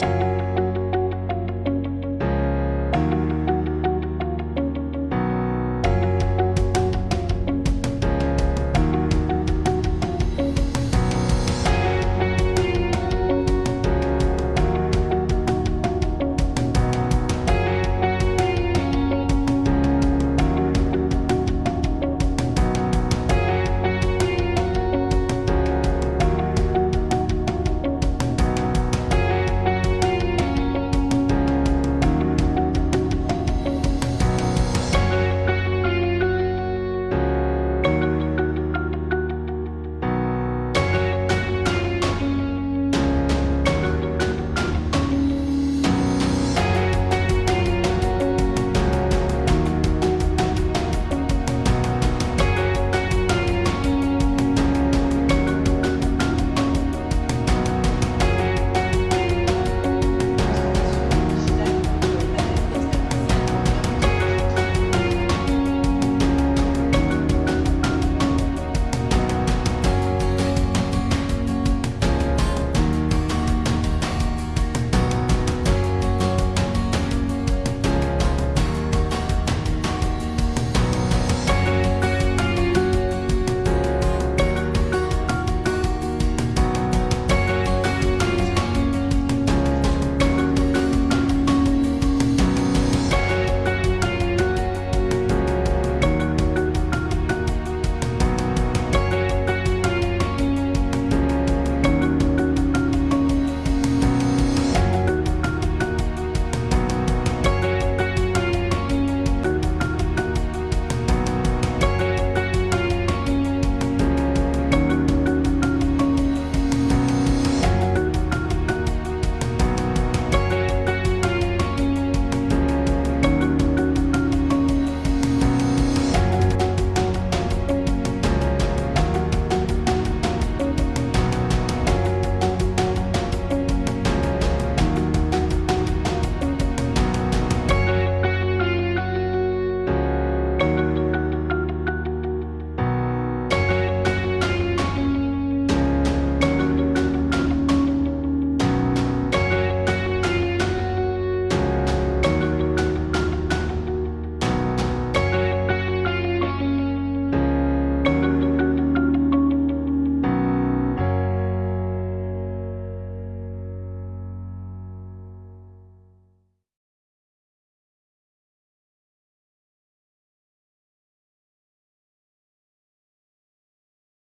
Bye.